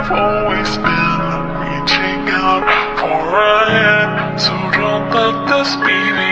I've always been, reaching out for a hand, so don't let this be the